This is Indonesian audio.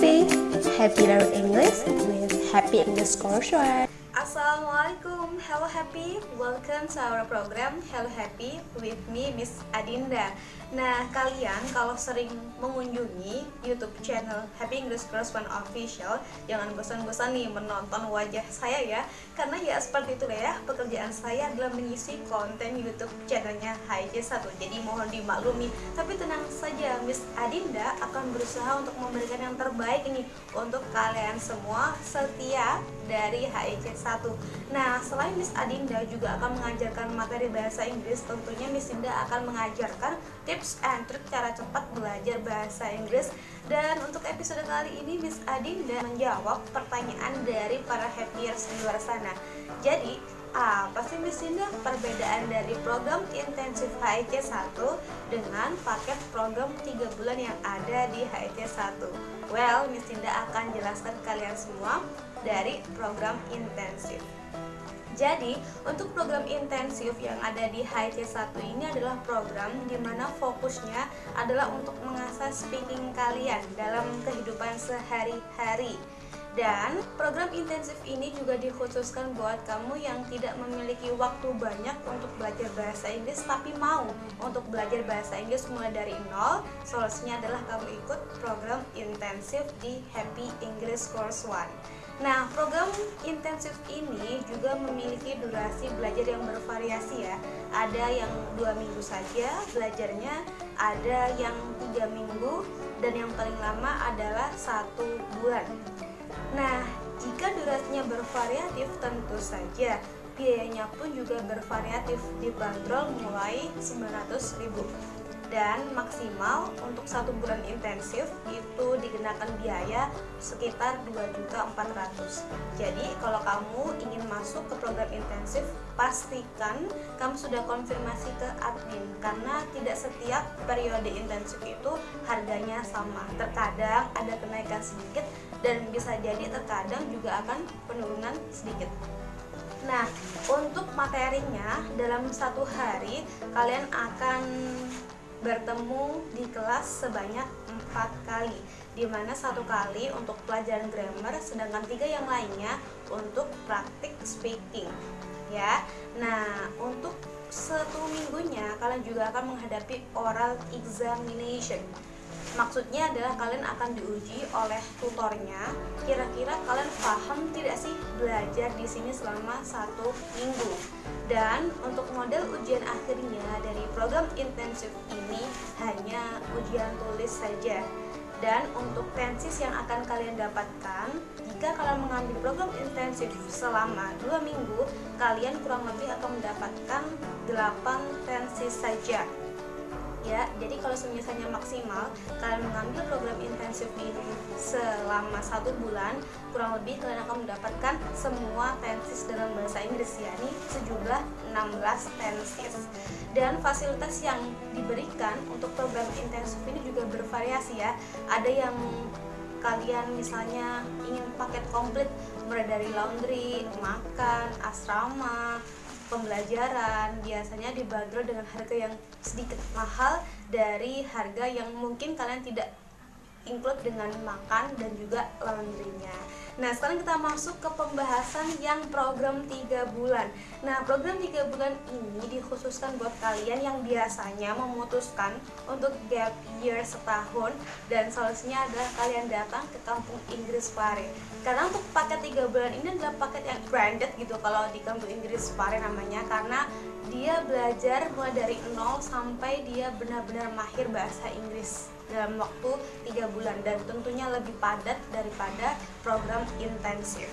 Happy, happy learn English with Happy English Course Assalamualaikum, hello happy, welcome to our program Hello Happy with me Miss Adinda. Nah kalian kalau sering mengunjungi YouTube channel Happy English Class One Official Jangan bosan-bosan nih menonton wajah saya ya. Karena ya seperti itu ya, pekerjaan saya adalah mengisi konten YouTube channelnya HIJ1 Jadi mohon dimaklumi, tapi tenang saja Miss Adinda akan berusaha untuk memberikan yang terbaik ini Untuk kalian semua setia dari HIJ1 Nah, selain Miss Adinda juga akan mengajarkan materi bahasa Inggris, tentunya Miss Dinda akan mengajarkan tips and trik cara cepat belajar bahasa Inggris. Dan untuk episode kali ini Miss Adinda menjawab pertanyaan dari para happyers di luar sana. Jadi, apa sih Miss Dinda perbedaan dari program intensif HIC 1 dengan paket program 3 bulan yang ada di HIC 1? Well, Miss Dinda akan jelaskan kalian semua dari program intensif. Jadi, untuk program intensif yang ada di HC1 ini adalah program di mana fokusnya adalah untuk mengasah speaking kalian dalam kehidupan sehari-hari. Dan program intensif ini juga dikhususkan buat kamu yang tidak memiliki waktu banyak untuk belajar bahasa Inggris tapi mau untuk belajar bahasa Inggris mulai dari nol. Solusinya adalah kamu ikut program intensif di Happy English Course One. Nah, program intensif ini juga memiliki durasi belajar yang bervariasi ya. Ada yang dua minggu saja belajarnya, ada yang tiga minggu, dan yang paling lama adalah satu bulan. Nah, jika durasinya bervariatif tentu saja biayanya pun juga bervariatif dibanderol mulai 900.000 dan maksimal untuk satu bulan intensif itu dikenakan biaya sekitar 2.400 jadi kalau kamu ingin masuk ke program intensif pastikan kamu sudah konfirmasi ke admin karena tidak setiap periode intensif itu harganya sama. Terkadang ada kenaikan sedikit dan bisa jadi terkadang juga akan penurunan sedikit. Nah, untuk materinya dalam satu hari kalian akan bertemu di kelas sebanyak empat kali di mana satu kali untuk pelajaran grammar sedangkan tiga yang lainnya untuk praktik speaking ya. Nah untuk satu minggunya kalian juga akan menghadapi oral examination Maksudnya adalah kalian akan diuji oleh tutornya. Kira-kira kalian paham tidak sih belajar di sini selama satu minggu? Dan untuk model ujian akhirnya dari program intensif ini hanya ujian tulis saja. Dan untuk tensis yang akan kalian dapatkan, jika kalian mengambil program intensif selama dua minggu, kalian kurang lebih akan mendapatkan 8 tensis saja ya jadi kalau misalnya maksimal kalian mengambil program intensif ini selama satu bulan kurang lebih kalian akan mendapatkan semua tensis dalam bahasa Inggris yakni sejumlah 16 tensis. Dan fasilitas yang diberikan untuk program intensif ini juga bervariasi ya. Ada yang kalian misalnya ingin paket komplit mulai dari laundry, makan, asrama, pembelajaran. Biasanya dibanderol dengan harga yang sedikit mahal dari harga yang mungkin kalian tidak include dengan makan dan juga laundrynya Nah sekarang kita masuk ke pembahasan yang program 3 bulan. Nah program 3 bulan ini dikhususkan buat kalian yang biasanya memutuskan untuk gap year setahun Dan solusinya adalah kalian datang ke kampung Inggris Pare. Karena untuk paket 3 bulan ini adalah paket yang branded gitu kalau di kampung Inggris Pare namanya Karena dia belajar mulai dari nol sampai dia benar-benar mahir bahasa Inggris dalam waktu 3 bulan dan tentunya lebih padat daripada program intensif